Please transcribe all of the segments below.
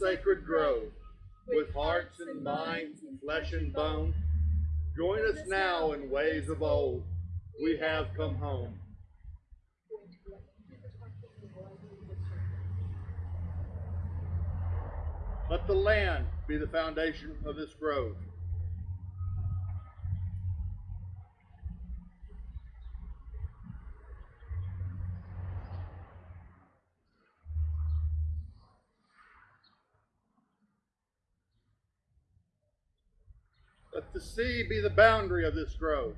sacred grove, with hearts and minds and flesh and bone. Join us now in ways of old. We have come home. Let the land be the foundation of this grove. Let the sea be the boundary of this grove.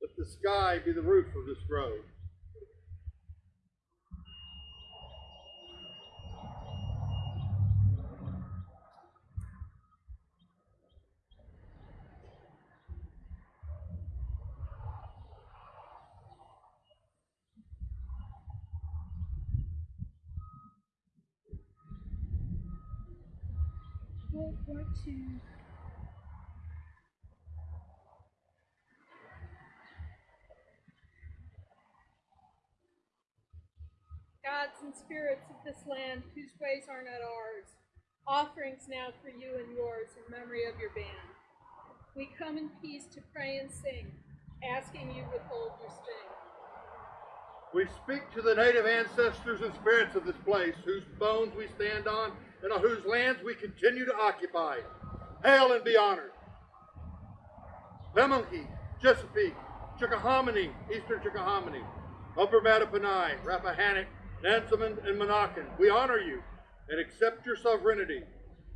Let the sky be the roof of this grove. World War II. Gods and spirits of this land whose ways are not ours, offerings now for you and yours in memory of your band. We come in peace to pray and sing, asking you withhold your sting. We speak to the native ancestors and spirits of this place, whose bones we stand on and on whose lands we continue to occupy. Hail and be honored. Pamunkey, Chesapeake, Chickahominy, Eastern Chickahominy, Upper Mattaponi, Rappahannock, Nansemond, and Monacan, we honor you and accept your sovereignty.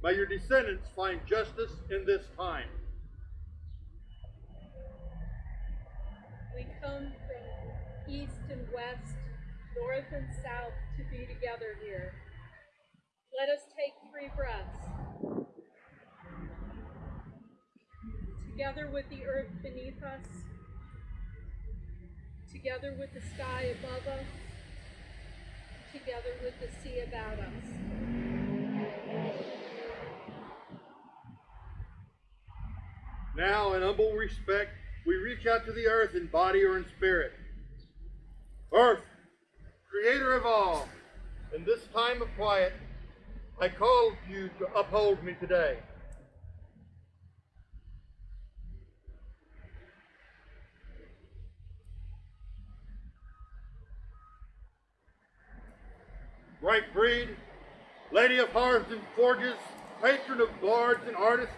May your descendants find justice in this time. We come from east and west, north and south to be together here. Let us take three breaths. Together with the earth beneath us, together with the sky above us, together with the sea about us. Now, in humble respect, we reach out to the earth in body or in spirit. Earth, creator of all, in this time of quiet, I call you to uphold me today. Bright Brid, lady of hearths and forges, patron of bards and artists,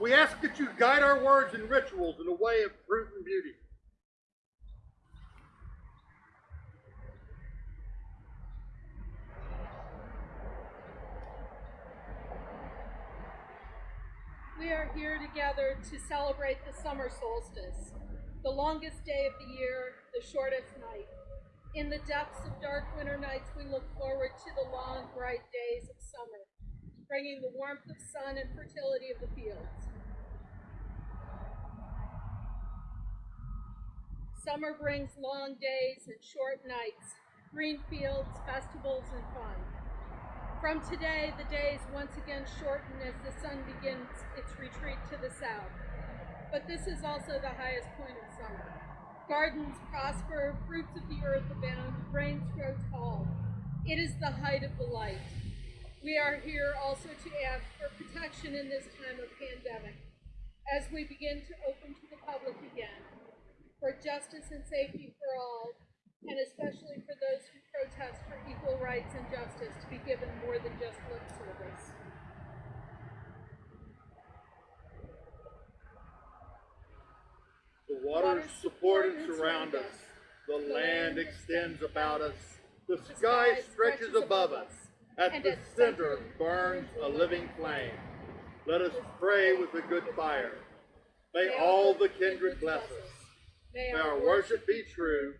we ask that you guide our words and rituals in a way of truth and beauty. We here together to celebrate the summer solstice, the longest day of the year, the shortest night. In the depths of dark winter nights, we look forward to the long, bright days of summer, bringing the warmth of sun and fertility of the fields. Summer brings long days and short nights, green fields, festivals, and fun. From today, the days once again shorten as the sun begins its retreat to the south. But this is also the highest point of summer. Gardens prosper, fruits of the earth abound, rains grow tall. It is the height of the light. We are here also to ask for protection in this time of pandemic as we begin to open to the public again, for justice and safety for all, and especially for those who protest for equal rights and justice to be given more than just lip service. The waters support and surround us. The land extends about us. The sky stretches above us. At the center burns a living flame. Let us pray with a good fire. May all the kindred bless us. May our worship be true.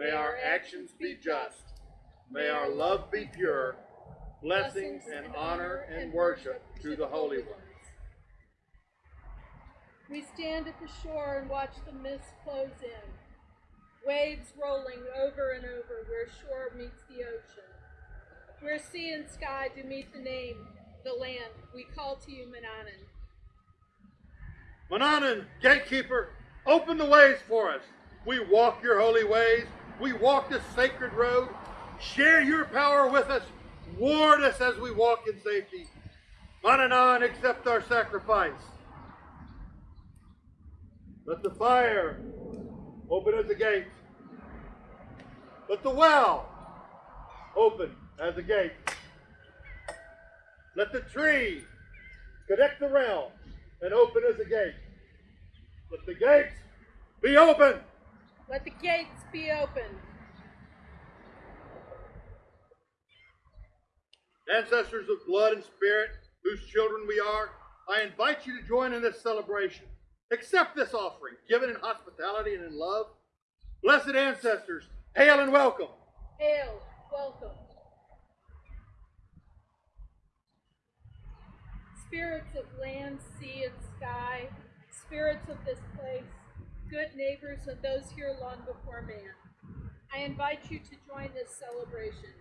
May our actions be just. May our love be pure. Blessings and honor and worship to the Holy Ones. We stand at the shore and watch the mist close in, waves rolling over and over where shore meets the ocean. Where sea and sky do meet the name, the land, we call to you, Mananan. Mananan, gatekeeper, open the ways for us. We walk your holy ways. We walk this sacred road. Share your power with us. Ward us as we walk in safety. Mananan, accept our sacrifice. Let the fire open as a gate. Let the well open as a gate. Let the tree connect the realms and open as a gate. Let the gates be open. Let the gates be opened. Ancestors of blood and spirit, whose children we are, I invite you to join in this celebration. Accept this offering, given in hospitality and in love. Blessed ancestors, hail and welcome. Hail, welcome. Spirits of land, sea, and sky, spirits of this place, good neighbors of those here long before man, I invite you to join this celebration.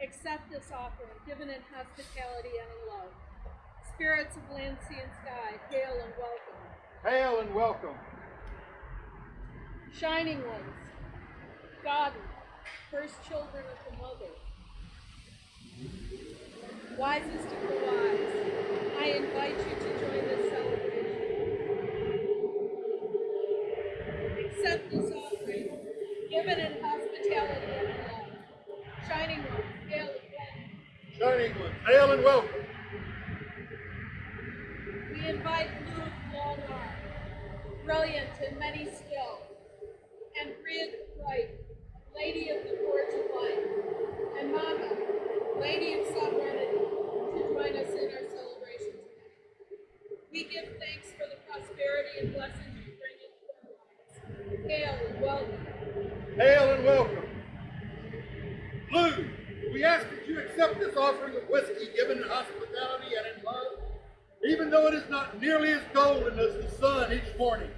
Accept this offering, given in hospitality and in love. Spirits of land, sea, and sky, hail and welcome. Hail and welcome. Shining ones, godly, first children of the mother, wisest of the wise, I invite you to join this celebration. Accept this offering, given in hospitality and in love. Shining ones, hail again. Shining ones, hail and welcome. We invite Lugh Longarm, brilliant and many skilled, and Brid Bright, Lady of the Forge of Life, and Macha, Lady of Sovereignty, to join us in our celebration today. We give thanks for the prosperity and blessings you bring into our lives. Hail and welcome. Lugh, we ask that you accept this offering of whiskey given in hospitality and in love, even though it is not nearly as golden as the sun each morning.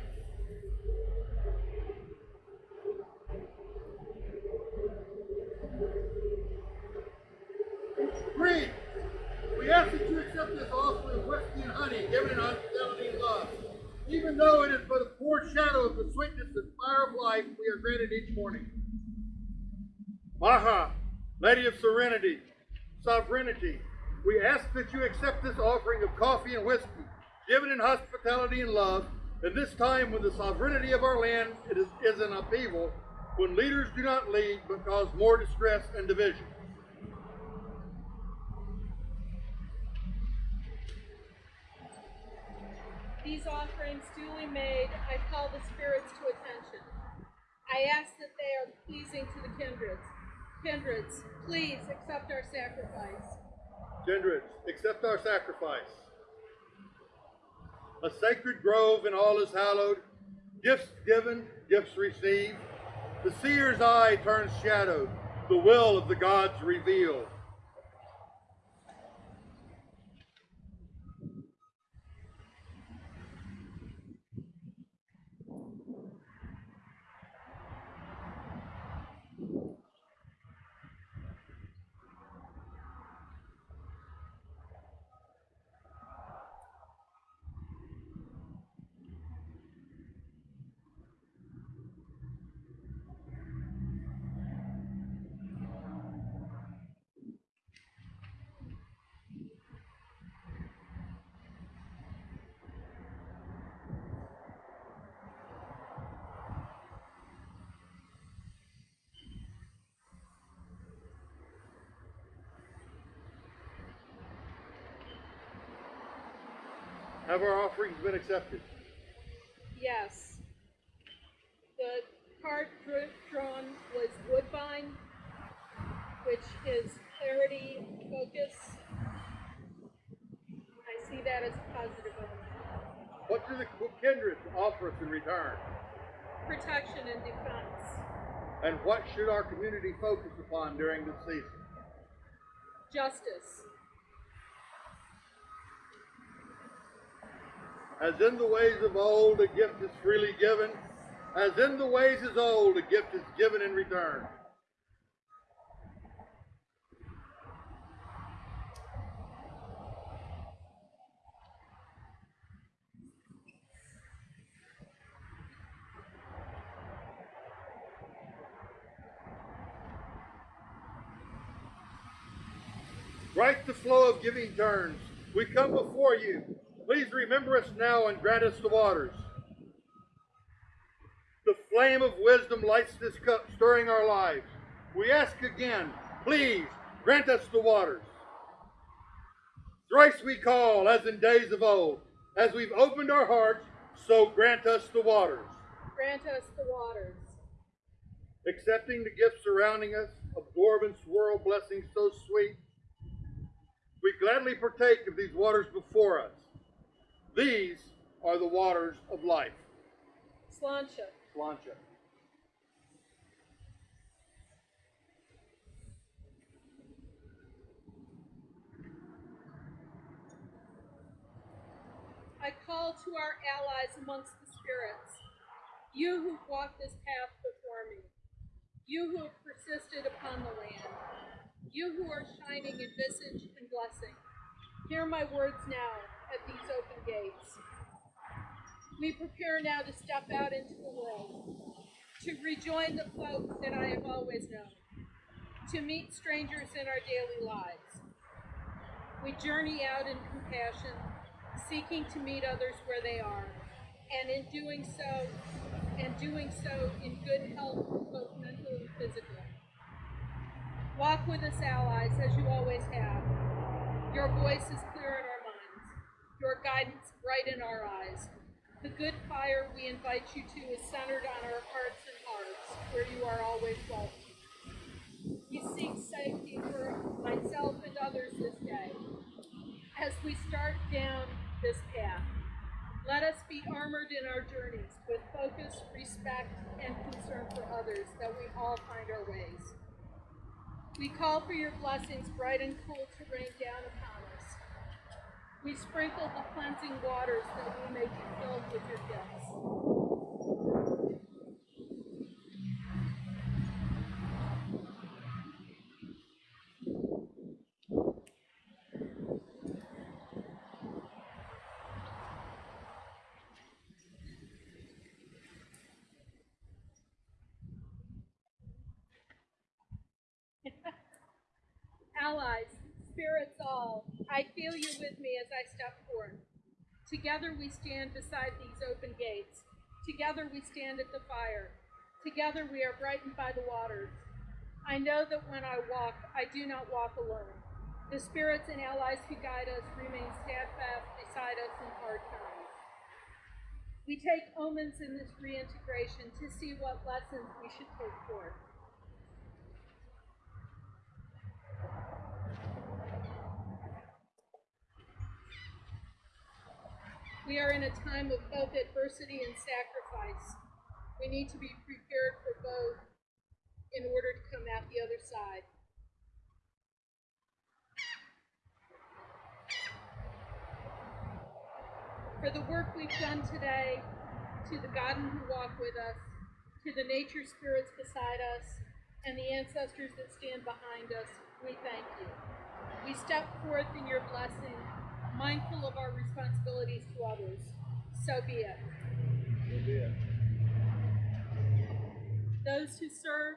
Green, we ask that you accept this offering of whiskey and honey given in hospitality and love, even though it is but a foreshadow of the sweetness and fire of life we are granted each morning. Macha, Lady of Serenity, Sovereignty, we ask that you accept this offering of coffee and whiskey, given in hospitality and love, at this time when the sovereignty of our land it is, is in upheaval, when leaders do not lead but cause more distress and division. These offerings duly made, I call the spirits to attention. I ask that they are pleasing to the kindreds. Kindreds, please accept our sacrifice. Kindreds, accept our sacrifice. A sacred grove and all is hallowed, gifts given, gifts received. The seer's eye turns shadowed, the will of the gods revealed. Have our offerings been accepted? Yes. The card drawn was Woodbine, which is clarity, focus. I see that as a positive element. What do the kindreds offer us in return? Protection and defense, And what should our community focus upon during this season? justice, As in the ways of old, a gift is freely given. As in the ways of old, a gift is given in return. Right the flow of giving turns. We come before you Please remember us now and grant us the waters. The flame of wisdom lights this cup, stirring our lives. We ask again, please grant us the waters. Thrice we call, as in days of old. As we've opened our hearts, so grant us the waters. Grant us the waters. Accepting the gifts surrounding us, absorb and swirl blessings so sweet. We gladly partake of these waters before us. These are the waters of life. Sláinte. Sláinte. I call to our allies amongst the spirits, you who've walked this path before me, you who have persisted upon the land, you who are shining in visage and blessing. Hear my words now at these open gates. We prepare now to step out into the world, to rejoin the folk that I have always known, to meet strangers in our daily lives. We journey out in compassion, seeking to meet others where they are, and in doing so, and doing so in good health, both mental and physical. Walk with us, allies, as you always have. Your voice is clear in our minds, your guidance bright in our eyes. The good fire we invite you to is centered on our hearts and hearts, where you are always welcome. We seek safety for myself and others this day as we start down this path. Let us be armored in our journeys with focus, respect, and concern for others that we all find our ways. We call for your blessings, bright and cool, to rain down upon. We sprinkle the cleansing waters that we may be filled with your gifts. Allies, spirits all, I feel you with me as I step forth. Together we stand beside these open gates. Together we stand at the fire. Together we are brightened by the waters. I know that when I walk, I do not walk alone. The spirits and allies who guide us remain steadfast beside us in hard times. We take omens in this reintegration to see what lessons we should take forth. We are in a time of both adversity and sacrifice. We need to be prepared for both in order to come out the other side. For the work we've done today, to the Godden who walk with us, to the nature spirits beside us, and the ancestors that stand behind us, we thank you. We step forth in your blessing, mindful of our responsibilities to others. So be it. So be it. Those who serve,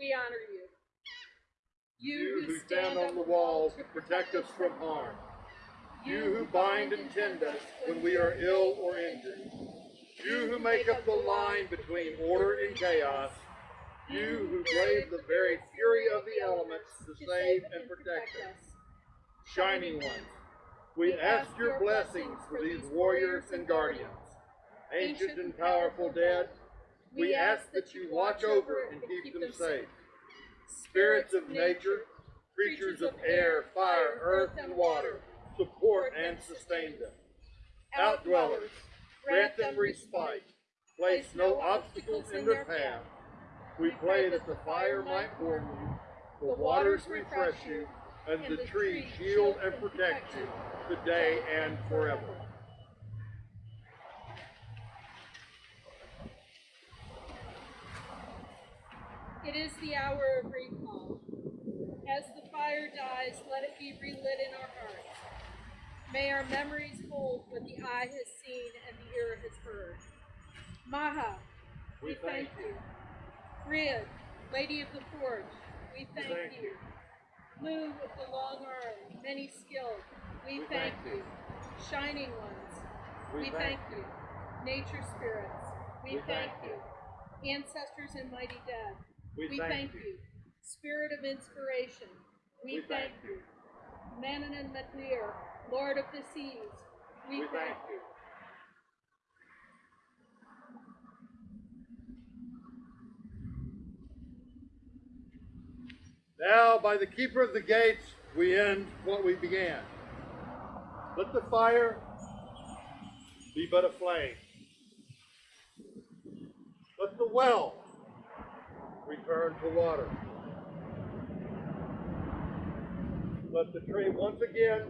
we honor you. You who stand on the walls to protect us from harm. You who bind and tend us when we are ill or injured. You who make up the line between order and chaos. You who brave the very fury of the elements to save and protect us. Shining ones, we ask your blessings for these warriors and guardians. Ancient and powerful dead, we ask that you watch over and keep them safe. Spirits of nature, creatures of air, fire, earth, and water, support and sustain them. Outdwellers, grant them respite. Place no obstacles in their path. We pray that the fire might warm you, the waters refresh you, and the trees shield and protect you today and forever. It is the hour of recall. As the fire dies, let it be relit in our hearts. May our memories hold what the eye has seen and the ear has heard. Macha, we, We thank thank you. Riad, Lady of the Forge, we thank, thank you. Lugh with the long arm, many skilled, we We thank thank you. Shining ones, we thank you. Nature spirits, we We thank thank you. Ancestors and mighty dead, We we thank you. Spirit of inspiration, we We thank thank you. Mananan mac Lir, Lord of the seas, we We thank thank you. Now, by the keeper of the gates, we end what we began. Let the fire be but a flame. Let the well return to water. Let the tree once again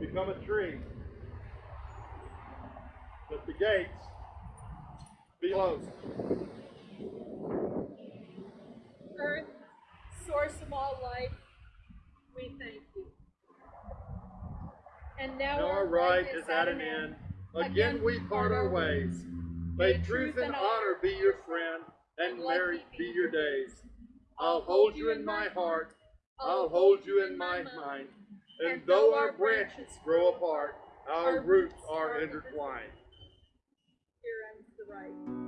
become a tree. Let the gates be closed. Earth, source of all life, we thank you. And now, Now our ride is at an end. Again we part our ways. May truth and honor be your friend, and merry be your days. I'll hold you in my heart, I'll hold you in my mind. And though our branches grow apart, our roots are intertwined. Here ends the rite.